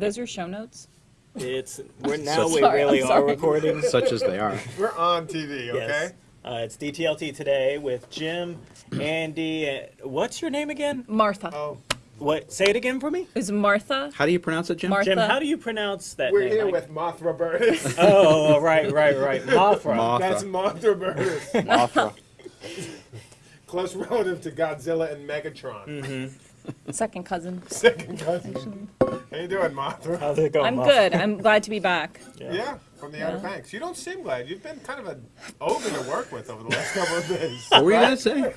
those your show notes? It's we're now we Sorry, I'm really are sorry. recording. Such as they are. We're on TV, okay? Yes. Uh, it's DTLT today with Jim, Andy. Uh, what's your name again? Martha. Oh, What? Say it again for me. Is Martha? How do you pronounce it, Jim? Martha. Jim, how do you pronounce that we're name? here Like- with Mothra Burtis. Oh, right, right, right. Mothra. Mothra. That's Mothra Burtis. Mothra. Close relative to Godzilla and Megatron. Mm-hmm. Second cousin. Second cousin. How you doing, Mothra? How's it going? I'm Mothra? good. I'm glad to be back. Yeah, from the Outer Banks. You don't seem glad. You've been kind of an ogre to work with over the last couple of days. What were you gonna say?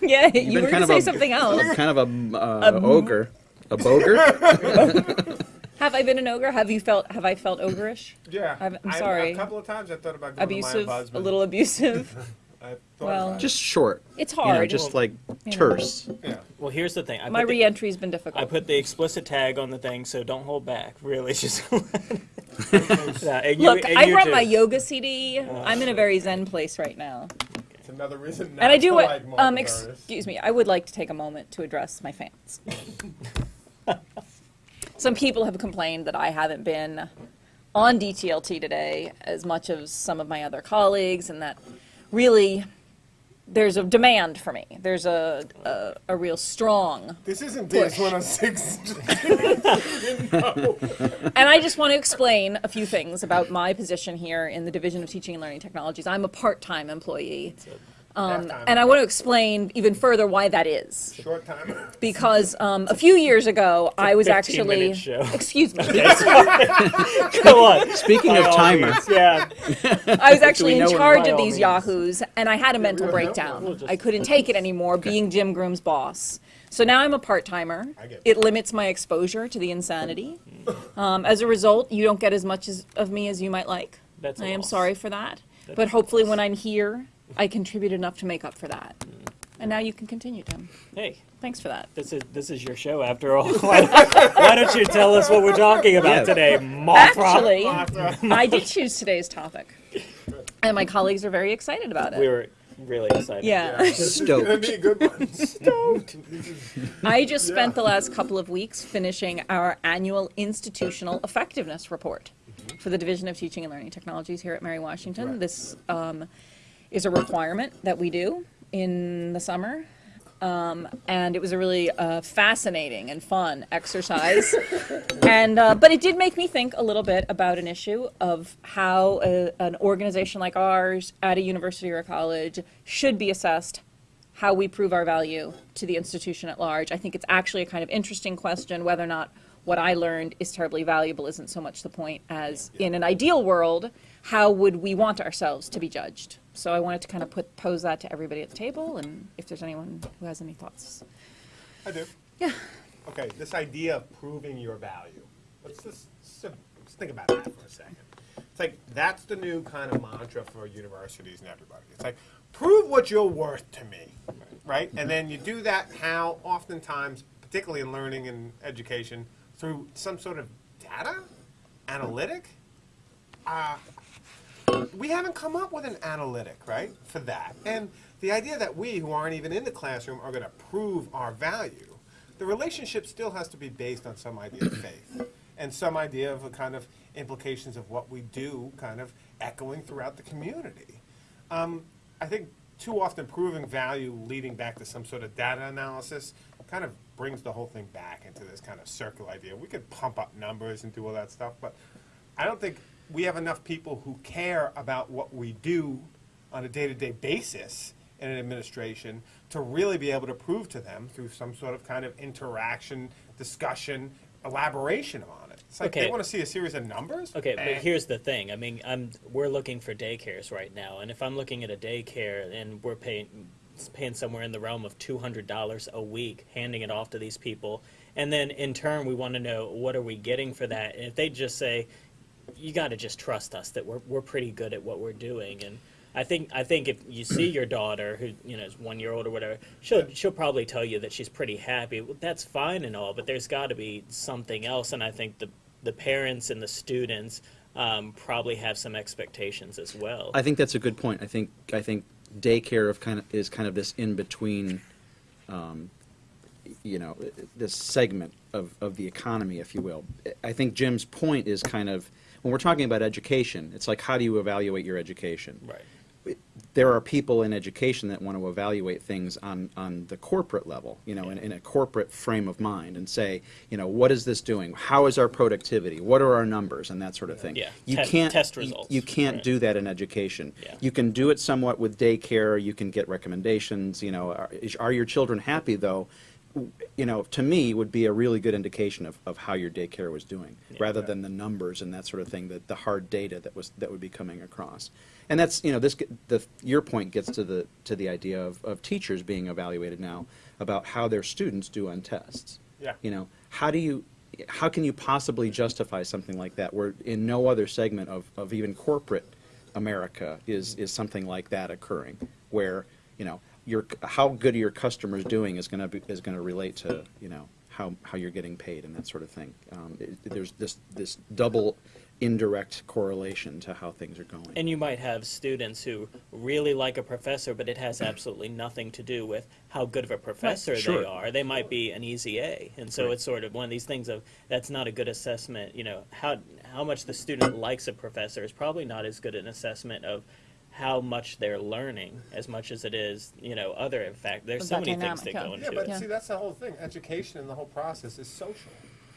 Yeah, you been were going to say a- something else. kind of a uh, ogre, a boger. Have I been an ogre? Have you felt? Have I felt ogreish? Yeah, I'm- I'm sorry. A couple of times I thought about going Abusive? to my A little abusive? I thought Well- about it. Just short. It's You know, hard. just like You know. terse. yeah. Well, here's the thing. I My put the- re-entry's been difficult. I difficult. put the explicit tag on the thing, so don't hold back. Really, just. Yeah, and you- Look, and I you brought too. my yoga CD. I'm in a very zen place right now, It's another reason not and I do to what. like um, Mothra ex- excuse me. I would like to take a moment to address my fans. Some people have complained that I haven't been on DTLT today as much as some of my other colleagues, and that really there's a demand for me. There's a a, a real strong This isn't Push. DS 106. And I just want to explain a few things about my position here in the Division of Teaching and Learning Technologies. I'm a part-time employee. Um, and I want to explain even further why that is. Short time. Because um, a few years ago, I was 15 actually. show. Excuse me. Go on. Speaking of By all timer, means, Yeah. I was actually in charge of these means. yahoos, and I had a mental we don't breakdown. We'll just- I couldn't take it anymore, being Jim Groom's boss. So now I'm a part timer. It limits my exposure to the insanity. Um, as a result, you don't get as much as, of me as you might like. That's a I am loss. sorry for that. That's But a hopefully, when I'm here, I contribute enough to make up for that. And now you can continue, Tim. Hey, Thanks for that. this is this is your show after all. Why, why don't you tell us what we're talking about Yeah. today, Mothra? Actually, Mothra. I did choose today's topic, and my colleagues are very excited about it. we were really excited. yeah. This is gonna stoked. be good one. Stoked. I just spent the last couple of weeks finishing our annual institutional effectiveness report for the Division of Teaching and Learning Technologies here at Mary Washington. Right. This um, is a requirement that we do in the summer. Um, and it was a really uh, fascinating and fun exercise. and uh, but it did make me think a little bit about an issue of how a, an organization like ours at a university or a college should be assessed how we prove our value to the institution at large. I think it's actually a kind of interesting question whether or not what I learned is terribly valuable isn't so much the point as in an ideal world, how would we want ourselves to be judged? So I wanted to kind of put pose that to everybody at the table and if there's anyone who has any thoughts. I do. Yeah. Okay, this idea of proving your value. Let's just let's think about that for a second. It's like that's the new kind of mantra for universities and everybody. It's like prove what you're worth to me, right? And then you do that how oftentimes, particularly in learning and education, through some sort of data, analytic. Uh, we haven't come up with an analytic, right, for that. And the idea that we, who aren't even in the classroom, are going to prove our value, the relationship still has to be based on some idea of faith and some idea of a kind of implications of what we do kind of echoing throughout the community. Um, I think too often proving value leading back to some sort of data analysis kind of brings the whole thing back into this kind of circle idea. We could pump up numbers and do all that stuff, but I don't think we have enough people who care about what we do on a day-to-day basis in an administration to really be able to prove to them through some sort of kind of interaction, discussion, elaboration on it. It's like they want to see a series of numbers. Okay, but here's the thing. I mean, I'm we're looking for daycares right now, and if I'm looking at a daycare and we're paying paying somewhere in the realm of two hundred dollars a week, handing it off to these people, and then in turn we want to know what are we getting for that, and if they just say, you got to just trust us that we're we're pretty good at what we're doing, and I think I think if you see your daughter who you know is one year old or whatever, she'll she'll probably tell you that she's pretty happy. Well, that's fine and all, but there's got to be something else, and I think the the parents and the students um, probably have some expectations as well. I think that's a good point. I think I think daycare of kind of is kind of this in between, um, you know, this segment of, of the economy, if you will. I think Jim's point is kind of, when we're talking about education, it's like, how do you evaluate your education? Right. there are people in education that want to evaluate things on, on the corporate level, you know, in, in a corporate frame of mind and say, you know, what is this doing? How is our productivity? What are our numbers? And that sort of thing. Yeah, You te- can't, test results, You can't right. do that in education. Yeah. You can do it somewhat with daycare, you can get recommendations, you know, are, are your children happy though? You know, to me, would be a really good indication of, of how your daycare was doing, rather than the numbers and that sort of thing, that the hard data that was, that would be coming across. And that's, you know, this, the, your point gets to the, to the idea of, of teachers being evaluated now about how their students do on tests. Yeah. You know, how do you, how can you possibly justify something like that, where in no other segment of, of even corporate America is, is something like that occurring, where, you know, your, how good your customers doing is gonna be, is gonna relate to, you know, how, how you're getting paid and that sort of thing. Um, it- there's this, this double indirect correlation to how things are going. And you might have students who really like a professor, but it has absolutely nothing to do with how good of a professor Sure. they are. They might be an easy A, and so Right. it's sort of one of these things of that's not a good assessment. You know, how how much the student likes a professor is probably not as good an assessment of how much they're learning as much as it is, you know, other. In fact, there's so many things that yeah. go Yeah, into but it. Yeah. But see, that's the whole thing. Education and the whole process is social.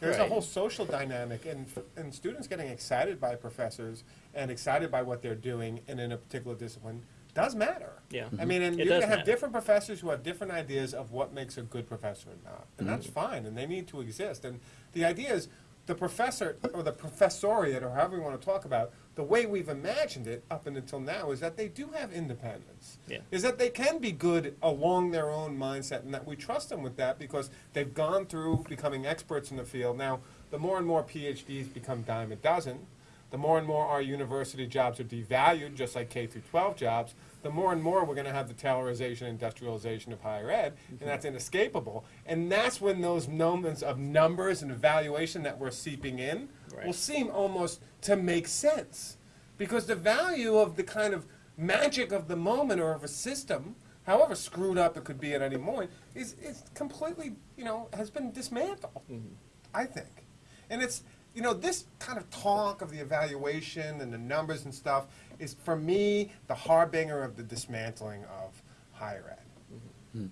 There's a whole social dynamic, and, and students getting excited by professors and excited by what they're doing and in a particular discipline does matter. Yeah. I mean, and It you're gonna have matter. different professors who have different ideas of what makes a good professor or not, and Mm-hmm. that's fine, and they need to exist. And the idea is, the professor or the professoriate or however you want to talk about, the way we've imagined it up and until now is that they do have independence. Yeah. Is that they can be good along their own mindset and that we trust them with that because they've gone through becoming experts in the field. Now, the more and more PhDs become dime a dozen, the more and more our university jobs are devalued, just like K through 12 jobs, the more and more we're going to have the Taylorization, industrialization of higher ed, and mm-hmm. that's inescapable. And that's when those moments of numbers and evaluation that we're seeping in Right. will seem almost to make sense. Because the value of the kind of magic of the moment or of a system, however screwed up it could be at any moment, is, is completely, you know, has been dismantled, mm-hmm. I think. And it's, you know, this kind of talk of the evaluation and the numbers and stuff is, for me, the harbinger of the dismantling of higher ed. Mm-hmm.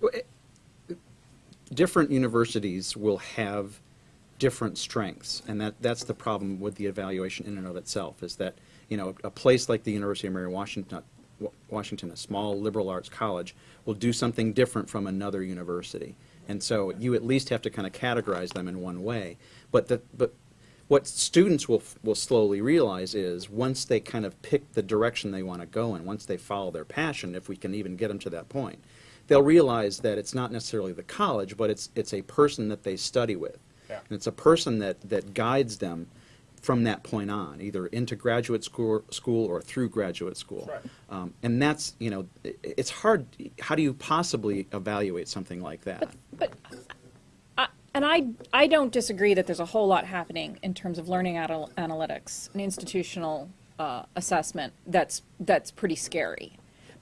Well, it- different universities will have different strengths, and that, that's the problem with the evaluation in and of itself, is that, you know, a place like the University of Mary Washington, Washington, a small liberal arts college, will do something different from another university. And so you at least have to kind of categorize them in one way. But the, but what students will, will slowly realize is, once they kind of pick the direction they want to go in, once they follow their passion, if we can even get them to that point, they'll realize that it's not necessarily the college, but it's, it's a person that they study with. Yeah. And it's a person that, that guides them from that point on, either into graduate school, school or through graduate school. Right. Um, and that's, you know, i- it's hard, how do you possibly evaluate something like that? But, I- and I, I don't disagree that there's a whole lot happening in terms of learning anal- analytics and institutional uh, assessment that's, that's pretty scary.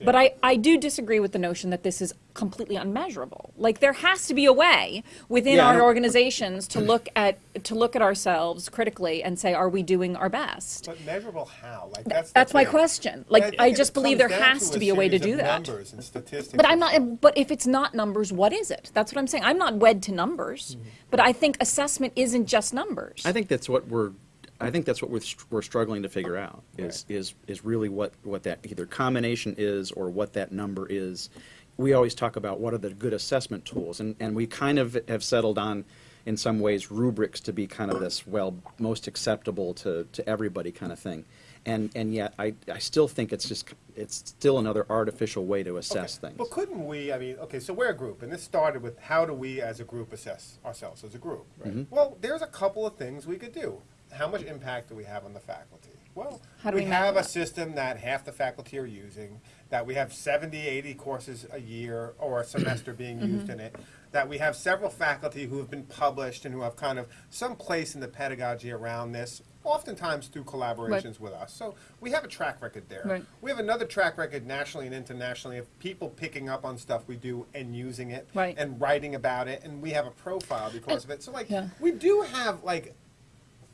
But I, I do disagree with the notion that this is completely unmeasurable. Like, there has to be a way within Yeah, our organizations to look at, to look at ourselves critically and say, are we doing our best? But measurable how? Like that's That's my question. Like, think I just believe there has to be a way to do of that. Numbers and statistics. But I'm not. But if it's not numbers, what is it? That's what I'm saying. I'm not wed to numbers, mm-hmm. but I think assessment isn't just numbers. I think that's what we're, I think that's what we're, we're struggling to figure out, is, is, is really what, what that either combination is or what that number is. We always talk about what are the good assessment tools, and, and we kind of have settled on, in some ways, rubrics to be kind of this, well, most acceptable to, to everybody kind of thing. And, and yet, I, I still think it's just, it's still another artificial way to assess Okay, things. But couldn't we, I mean, okay, so we're a group, and this started with how do we as a group assess ourselves as a group? Mm-hmm. Well, there's a couple of things we could do. How much impact do we have on the faculty? Well, How do we we have a that? system that half the faculty are using, that we have 70, 80 courses a year or a semester being Mm-hmm. used in it, that we have several faculty who have been published and who have kind of some place in the pedagogy around this, oftentimes through collaborations with us. So we have a track record there. Right. We have another track record nationally and internationally of people picking up on stuff we do and using it Right. and writing about it, and we have a profile because of it. So like Yeah. we do have like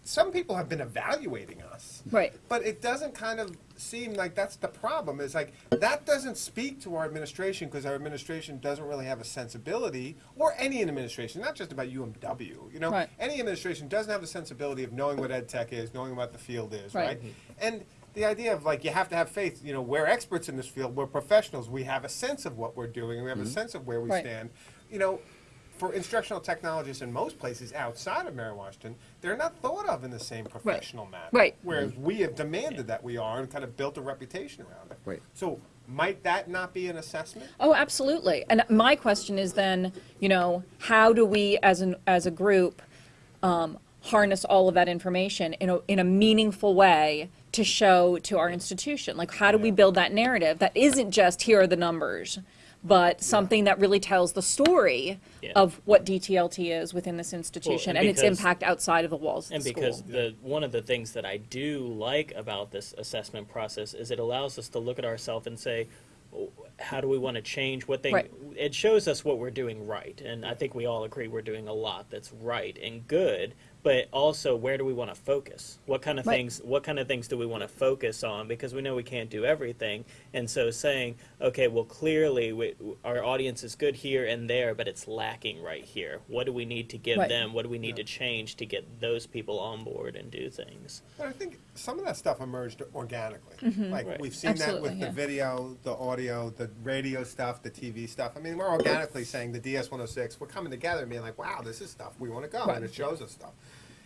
some people have been evaluating us. Right. But it doesn't kind of seem like that's the problem. Is like that doesn't speak to our administration because our administration doesn't really have a sensibility, or any administration, not just about UMW. You know, Right. any administration doesn't have the sensibility of knowing what ed tech is, knowing what the field is, Right. right? And the idea of like you have to have faith. You know, we're experts in this field. We're professionals. We have a sense of what we're doing. We have a mm-hmm. sense of where we Right. stand. You know, for instructional technologists in most places outside of Mary Washington, they're not thought of in the same professional manner. Right. Whereas we have demanded that we are and kind of built a reputation around it. Right. So might that not be an assessment? Oh, absolutely. And my question is then, you know, how do we, as an as a group, um, harness all of that information in a in a meaningful way to show to our institution? Like, how do we build that narrative that isn't just here are the numbers, but something that really tells the story Yeah. of what DTLT is within this institution and and, its impact outside of the walls of And the school. because the one of the things that I do like about this assessment process is it allows us to look at ourselves and say, "Oh, how do we want to change what thing? Right. It shows us what we're doing right, and I think we all agree we're doing a lot that's right and good. But also, where do we want to focus? What kind of Right. things? What kind of things do we want to focus on? Because we know we can't do everything, and so saying, okay, well, clearly we, our audience is good here and there, but it's lacking right here. What do we need to give Right. them? What do we need to change to get those people on board and do things? But I think some of that stuff emerged organically. Mm-hmm. Like Right. we've seen that Absolutely, with the video, the audio, the radio stuff, the TV stuff. I mean, we're organically saying the DS 106, we're coming together and being like, wow, this is stuff we want to go, Right. and it shows us stuff.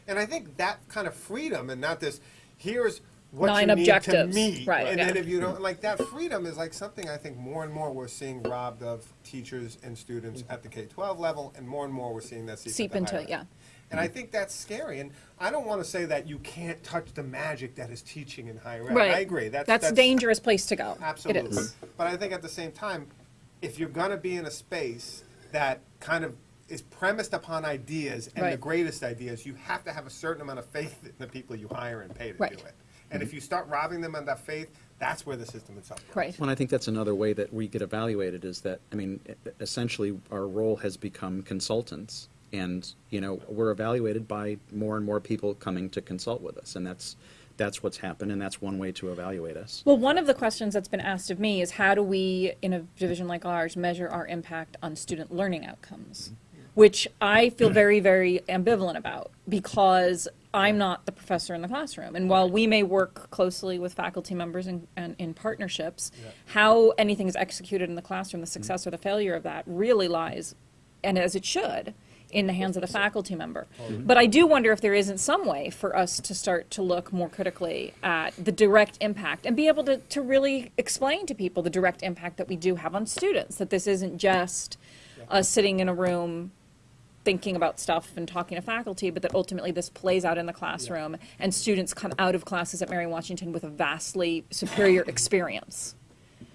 And I think that kind of freedom and not this, here's what Nine you need to meet. Right, And then if you don't, like that freedom is like something I think more and more we're seeing robbed of teachers and students mm. at the K-12 level, and more and more we're seeing that seep, Seep into into it, yeah. And I think that's scary. And I don't want to say that you can't touch the magic that is teaching in higher ed. Right. I agree. That's, That's a dangerous place to go. Absolutely. It is. But I think at the same time, if you're going to be in a space that kind of is premised upon ideas and the greatest ideas, you have to have a certain amount of faith in the people you hire and pay to Right. do it. And if mm-hmm. you start robbing them of that faith, that's where the system itself goes. Right. Well, and I think that's another way that we get evaluated is that, I mean, e- essentially, our role has become consultants. And, you know, we're evaluated by more and more people coming to consult with us. And that's, that's what's happened, and that's one way to evaluate us. Well, one of the questions that's been asked of me is how do we, in a division like ours, measure our impact on student learning outcomes? Mm-hmm. Which I feel very, very ambivalent about because I'm not the professor in the classroom. And while we may work closely with faculty members and, and in partnerships, how anything is executed in the classroom, the success mm-hmm. or the failure of that really lies, and as it should, in the hands of the faculty member. Oh, but I do wonder if there isn't some way for us to start to look more critically at the direct impact and be able to, to really explain to people the direct impact that we do have on students, that this isn't just us sitting in a room thinking about stuff and talking to faculty, but that ultimately this plays out in the classroom and students come out of classes at Mary Washington with a vastly superior experience.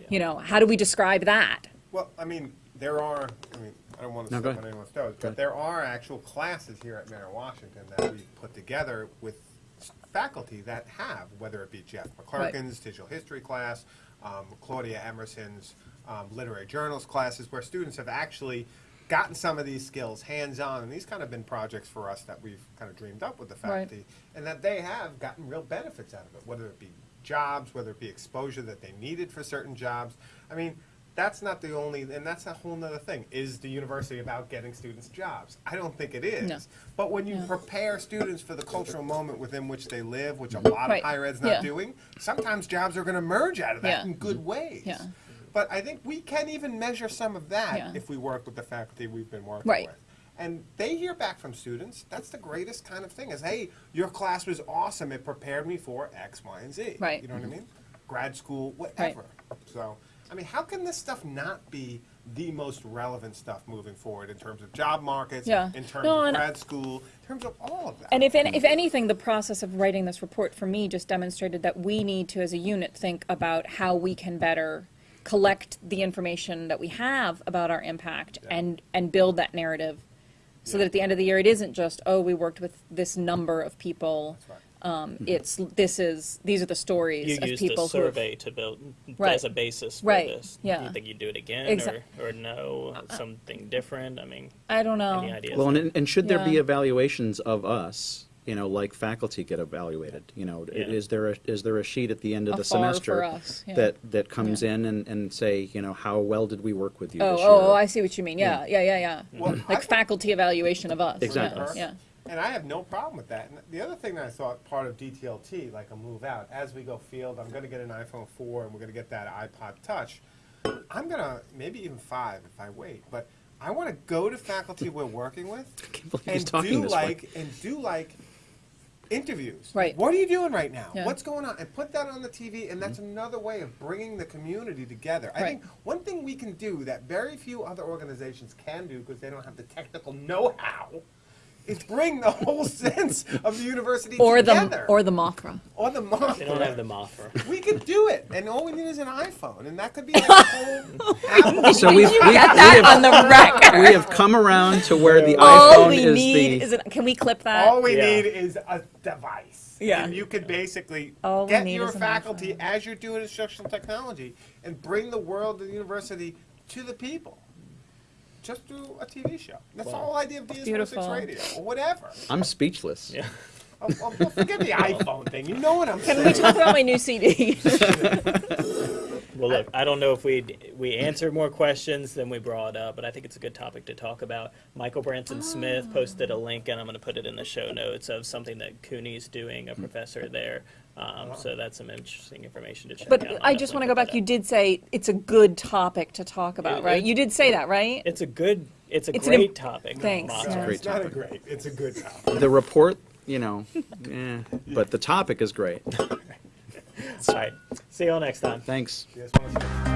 You know, how do we describe that? Well, I mean, there are, I mean, I don't want to No, go step on ahead. anyone's toes, but ahead. there are actual classes here at Mary Washington that we've put together with s- faculty that have, whether it be Jeff McClurken's digital history class, um, Claudia Emerson's um, literary journals classes, where students have actually gotten some of these skills hands-on, and these kind of been projects for us that we've kind of dreamed up with the Right. faculty, and that they have gotten real benefits out of it, whether it be jobs, whether it be exposure that they needed for certain jobs. I mean, that's not the only, and that's a whole nother thing. Is the university about getting students jobs? I don't think it is. No. But when you No. prepare students for the cultural moment within which they live, which a lot Right. of higher ed's not Yeah. doing, sometimes jobs are going to merge out of that Yeah. in good ways. Yeah. But I think we can even measure some of that if we work with the faculty we've been working Right. with. And they hear back from students. That's the greatest kind of thing is, hey, your class was awesome. It prepared me for X, Y, and Z. Right. You know what I mean? Grad school, whatever. So I mean, how can this stuff not be the most relevant stuff moving forward in terms of job markets, Yeah. in terms No, of grad school, in terms of all of that? And if, if anything, the process of writing this report for me just demonstrated that we need to, as a unit, think about how we can better collect the information that we have about our impact Yeah. and, and build that narrative. So that at the end of the year, it isn't just, oh, we worked with this number of people. That's right. Um, hmm. it's, this is, these are the You stories of used the people who have. survey to build Right. as a basis for Right, this. yeah. Do you think you'd do it again, Exac- or, or no, uh, uh, something different? I mean, I don't know. any ideas? Well, and, and should there be evaluations of us, you know, like faculty get evaluated? You know, Yeah. is there, a is there a sheet at the end of A the semester yeah. that, that comes Yeah. in and, and say, you know, how well did we work with you Oh, this oh, year? oh, oh, I see what you mean. Yeah, yeah, yeah, yeah. Well, Like I- faculty evaluation of us. Exactly. Yeah. And I have no problem with that. And the other thing that I thought part of DTLT, like a move out, as we go field, I'm going to get an iPhone 4 and we're going to get that iPod Touch. I'm going to, maybe even 5 if I wait, but I want to go to faculty we're working with can't believe he's and talking do this way. like, and do like interviews. Right. What are you doing right now? Yeah. What's going on? And put that on the TV, and that's mm-hmm. another way of bringing the community together. I Right. think one thing we can do that very few other organizations can do because they don't have the technical know-how is bring the whole sense of the university Or together. the, or the Mothra. or the month. they don't have the Mothra. We could do it, and all we need is an iPhone, and that could be like a whole Apple. So we've, we, we Got that on have, the record. we have come around to where the All iPhone we is need the. is it. Can we clip that? All we Yeah. need is a device. Yeah. And you could basically All get your faculty as you're doing instructional technology and bring the world of the university to the people. Just do a TV show. That's the whole idea of DS16 Beautiful. radio or whatever. I'm speechless. Yeah. Oh, oh, well, forget the iPhone thing. You know what I'm Can saying. we talk about my new CD? Well, look, I don't know if we we answered more questions than we brought up, but I think it's a good topic to talk about. Michael Branson Smith posted a link, and I'm going to put it in the show notes of something that CUNY's doing, a professor there. Um, so that's some interesting information to check out. But I'll just want to go back. You did say it's a good topic to talk about, It- right? You did say that, right? It's a good. It's a It's great im- topic. Thanks, Mothra. yeah. Great it's not a topic. great. It's a good topic. The report, you know, eh, but the topic is great. All right. See you all next time. Thanks. Yes, well,